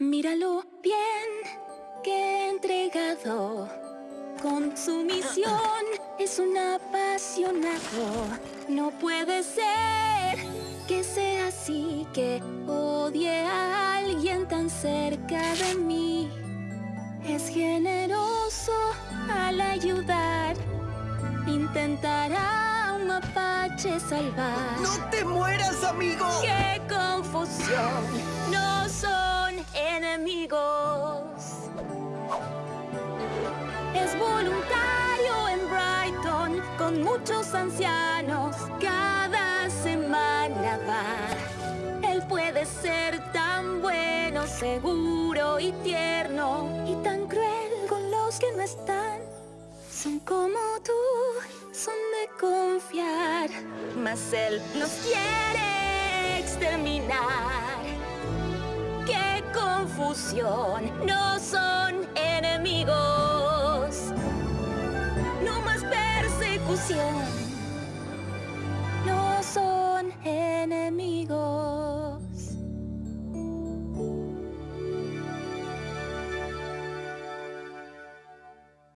Míralo bien, que entregado con su misión es un apasionado. No puede ser que sea así, que odie a alguien tan cerca de mí. Es generoso al ayudar, intentará a un mapache salvar. ¡No te mueras, amigo! ¡Qué confusión! Con muchos ancianos. Cada semana va. Él puede ser tan bueno, seguro y tierno. Y tan cruel con los que no están. Son como tú, son de confiar. Mas él nos quiere exterminar. ¡Qué confusión! No son 不行。